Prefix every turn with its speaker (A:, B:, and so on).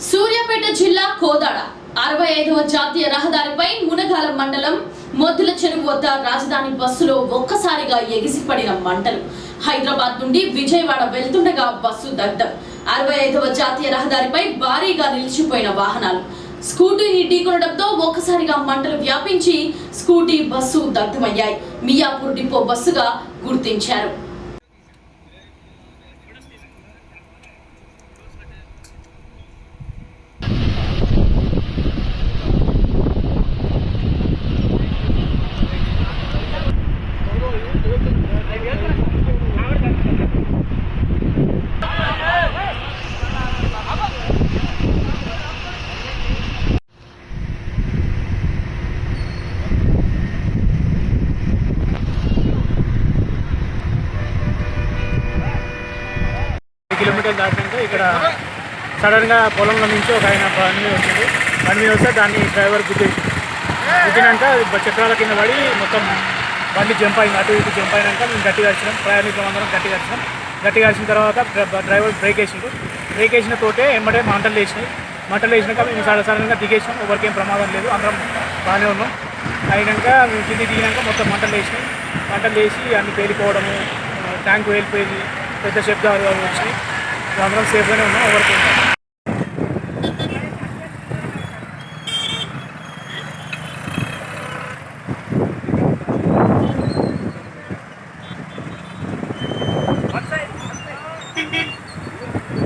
A: సూర్యాపేట జిల్లా కోదాడ. అరవై ఐదవ జాతీయ రహదారిపై మునగాల మండలం మొద్దుల చెరువు వద్ద రాజధాని బస్సులో ఒక్కసారిగా ఎగిసిపడిన మంటలు. హైదరాబాద్ నుండి విజయవాడ వెళ్తుండగా బస్సు దగ్ధం. అరవై ఐదవ జాతీయ రహదారిపై భారీగా నిలిచిపోయిన వాహనాలు. స్కూటీని ఢీకొనడంతో ఒక్కసారిగా మంటలు వ్యాపించి స్కూటీ బస్సు దగ్ధమయ్యాయి. మియాపూర్ డిపో బస్సుగా గుర్తించారు.
B: కిలోమీటర్లు దాటినాక ఇక్కడ సడన్గా పొలంలో నుంచి ఒక ఆయన బండి మీద వచ్చింది బండి మీద వస్తే దాన్ని డ్రైవర్ గుద్దేసి గుద్దినాక చక్రాల కింద పడి మొత్తం బండి జంప్ అయింది. అటు ఇటు జంప్ అయినాక మేము గట్టిగా వచ్చినాం ప్రయాణికులం అందరం గట్టిగా వచ్చినాం గట్టిగా వచ్చిన తర్వాత డ్రైవర్ బ్రేక్ వేసిండు. బ్రేక్ వేసిన తోటే వెంబడే మంటలు వేసినాయి మంటలు వేసినాక మేము సడన్ సడన్గా దిగేసినాం. ఎవరికేం ప్రమాదం లేదు. అందరం బాగానే ఉన్నాం. అయినాక మేము కింది దిగినాక మొత్తం మంటలు వేసినాయి మంటలు వేసి అన్ని పేలిపోవడము ట్యాంక్ వేలిపోయింది. పెద్ద శబ్దాలు అవి వచ్చినాయి అందరం సేఫ్గానే ఉన్నాం ఎవరికి